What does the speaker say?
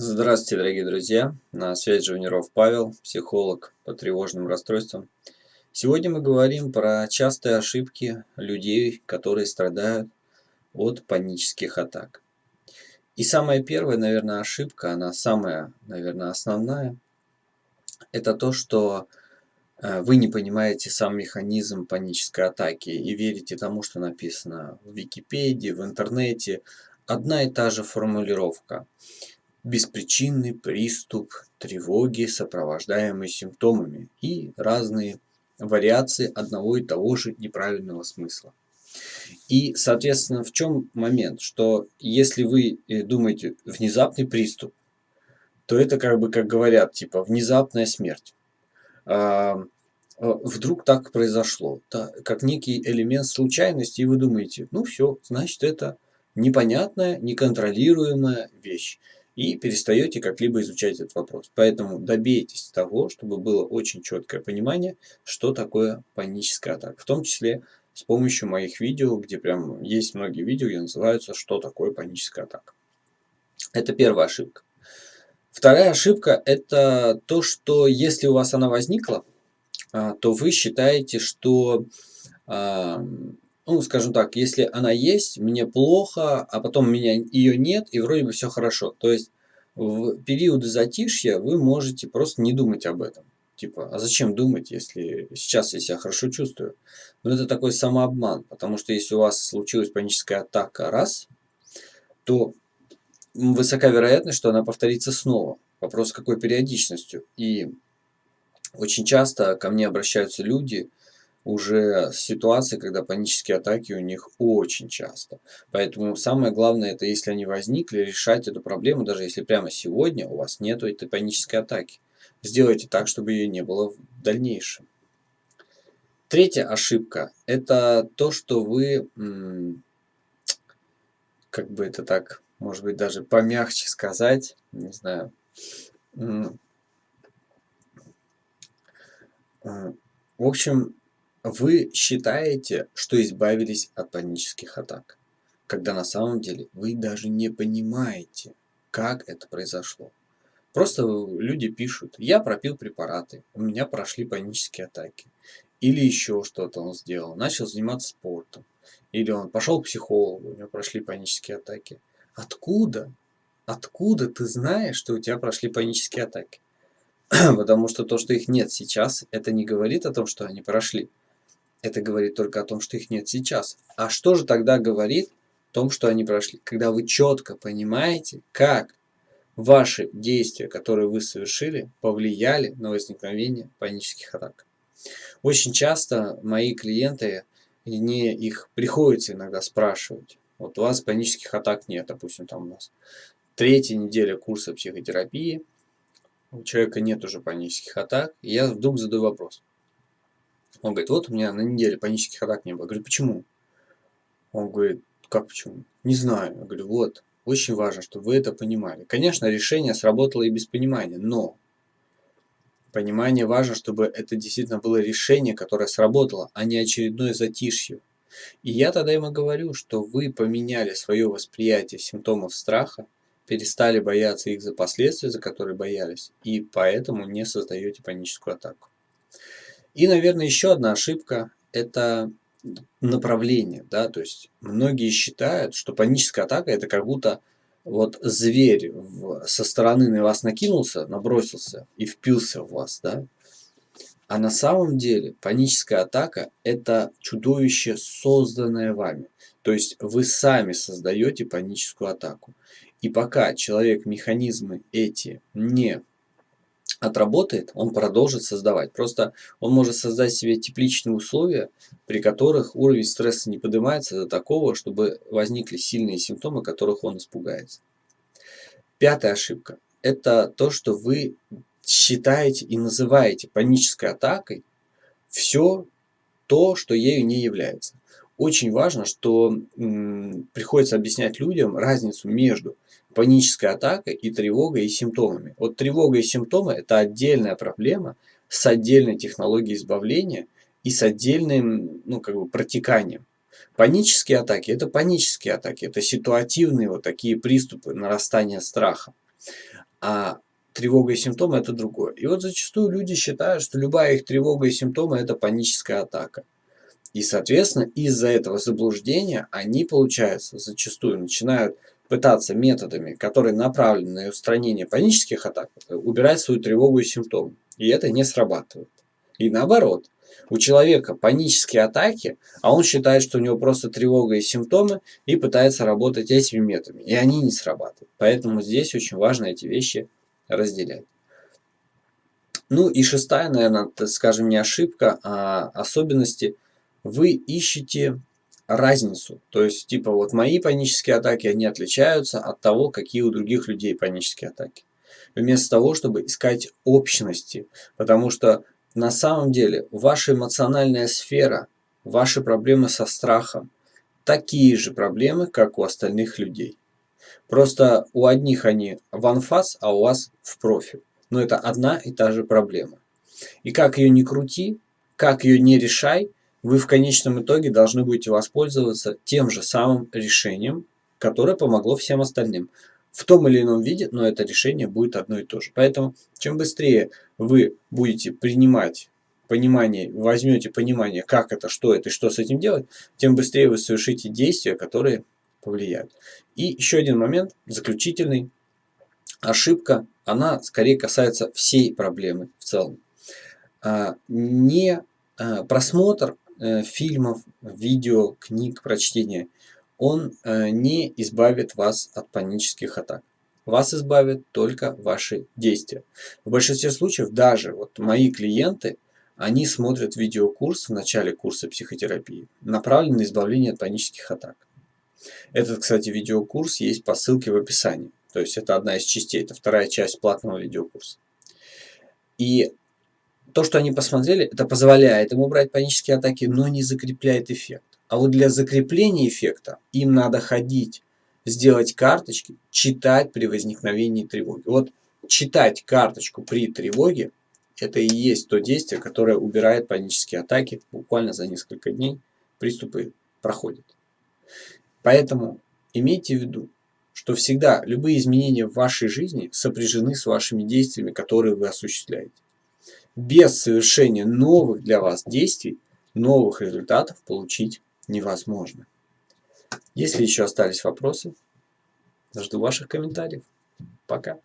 Здравствуйте, дорогие друзья! На связи Живниров Павел, психолог по тревожным расстройствам. Сегодня мы говорим про частые ошибки людей, которые страдают от панических атак. И самая первая, наверное, ошибка, она самая, наверное, основная, это то, что э, вы не понимаете сам механизм панической атаки и верите тому, что написано в Википедии, в интернете. Одна и та же формулировка – беспричинный приступ тревоги, сопровождаемый симптомами, и разные вариации одного и того же неправильного смысла. И, соответственно, в чем момент? Что если вы э, думаете внезапный приступ, то это как бы, как говорят, типа внезапная смерть. А, вдруг так произошло, да, как некий элемент случайности, и вы думаете, ну все, значит это непонятная, неконтролируемая вещь и перестаете как-либо изучать этот вопрос. Поэтому добейтесь того, чтобы было очень четкое понимание, что такое паническая атака. В том числе с помощью моих видео, где прям есть многие видео, где называются «Что такое паническая атака». Это первая ошибка. Вторая ошибка – это то, что если у вас она возникла, а, то вы считаете, что ну, скажем так, если она есть, мне плохо, а потом меня ее нет, и вроде бы все хорошо. То есть в периоды затишья вы можете просто не думать об этом. Типа, а зачем думать, если сейчас я себя хорошо чувствую? Но это такой самообман, потому что если у вас случилась паническая атака раз, то высока вероятность, что она повторится снова. Вопрос, какой периодичностью. И очень часто ко мне обращаются люди, уже ситуации, когда панические атаки у них очень часто. Поэтому самое главное, это если они возникли, решать эту проблему, даже если прямо сегодня у вас нет этой панической атаки. Сделайте так, чтобы ее не было в дальнейшем. Третья ошибка – это то, что вы, как бы это так, может быть, даже помягче сказать, не знаю, в общем, вы считаете, что избавились от панических атак, когда на самом деле вы даже не понимаете, как это произошло. Просто люди пишут, я пропил препараты, у меня прошли панические атаки. Или еще что-то он сделал, начал заниматься спортом. Или он пошел к психологу, у него прошли панические атаки. Откуда? Откуда ты знаешь, что у тебя прошли панические атаки? Потому что то, что их нет сейчас, это не говорит о том, что они прошли. Это говорит только о том, что их нет сейчас. А что же тогда говорит о том, что они прошли? Когда вы четко понимаете, как ваши действия, которые вы совершили, повлияли на возникновение панических атак. Очень часто мои клиенты, мне их приходится иногда спрашивать. Вот у вас панических атак нет, допустим, там у нас третья неделя курса психотерапии, у человека нет уже панических атак, и я вдруг задаю вопрос. Он говорит, вот у меня на неделе панических атак не было. Я говорю, почему? Он говорит, как почему? Не знаю. Я говорю, вот, очень важно, чтобы вы это понимали. Конечно, решение сработало и без понимания, но понимание важно, чтобы это действительно было решение, которое сработало, а не очередное затишье. И я тогда ему говорю, что вы поменяли свое восприятие симптомов страха, перестали бояться их за последствия, за которые боялись, и поэтому не создаете паническую атаку. И, наверное, еще одна ошибка – это направление. Да? То есть многие считают, что паническая атака – это как будто вот зверь в, со стороны на вас накинулся, набросился и впился в вас. Да? А на самом деле паническая атака – это чудовище, созданное вами. То есть вы сами создаете паническую атаку. И пока человек механизмы эти не отработает, он продолжит создавать. Просто он может создать себе тепличные условия, при которых уровень стресса не поднимается до такого, чтобы возникли сильные симптомы, которых он испугается. Пятая ошибка – это то, что вы считаете и называете панической атакой все то, что ею не является. Очень важно, что приходится объяснять людям разницу между панической атакой и тревогой и симптомами. Вот тревога и симптомы – это отдельная проблема с отдельной технологией избавления и с отдельным ну, как бы, протеканием. Панические атаки – это панические атаки, это ситуативные вот такие приступы нарастания страха. а тревога и симптомы это другое. И вот зачастую люди считают, что любая их тревога и симптомы это паническая атака. И, соответственно, из-за этого заблуждения они, получается, зачастую начинают пытаться методами, которые направлены на устранение панических атак, убирать свою тревогу и симптомы. И это не срабатывает. И наоборот, у человека панические атаки, а он считает, что у него просто тревога и симптомы, и пытается работать этими методами. И они не срабатывают. Поэтому здесь очень важно эти вещи разделять. Ну и шестая, наверное, скажем, не ошибка, а особенности. Вы ищете разницу. То есть, типа, вот мои панические атаки, они отличаются от того, какие у других людей панические атаки. Вместо того, чтобы искать общности. Потому что на самом деле ваша эмоциональная сфера, ваши проблемы со страхом, такие же проблемы, как у остальных людей. Просто у одних они в анфас, а у вас в профиль. Но это одна и та же проблема. И как ее не крути, как ее не решай, вы в конечном итоге должны будете воспользоваться тем же самым решением, которое помогло всем остальным. В том или ином виде, но это решение будет одно и то же. Поэтому, чем быстрее вы будете принимать понимание, возьмете понимание, как это, что это и что с этим делать, тем быстрее вы совершите действия, которые повлияют. И еще один момент, заключительный. Ошибка, она скорее касается всей проблемы в целом. А, не а, просмотр э, фильмов, видео, книг, прочтения, он э, не избавит вас от панических атак. Вас избавит только ваши действия. В большинстве случаев даже вот мои клиенты, они смотрят видеокурс в начале курса психотерапии, направленный на избавление от панических атак. Этот, кстати, видеокурс есть по ссылке в описании. То есть это одна из частей, это вторая часть платного видеокурса. И то, что они посмотрели, это позволяет им убрать панические атаки, но не закрепляет эффект. А вот для закрепления эффекта им надо ходить, сделать карточки, читать при возникновении тревоги. Вот читать карточку при тревоге, это и есть то действие, которое убирает панические атаки. Буквально за несколько дней приступы проходят. Поэтому имейте в виду, что всегда любые изменения в вашей жизни сопряжены с вашими действиями, которые вы осуществляете. Без совершения новых для вас действий, новых результатов получить невозможно. Если еще остались вопросы, жду ваших комментариев. Пока.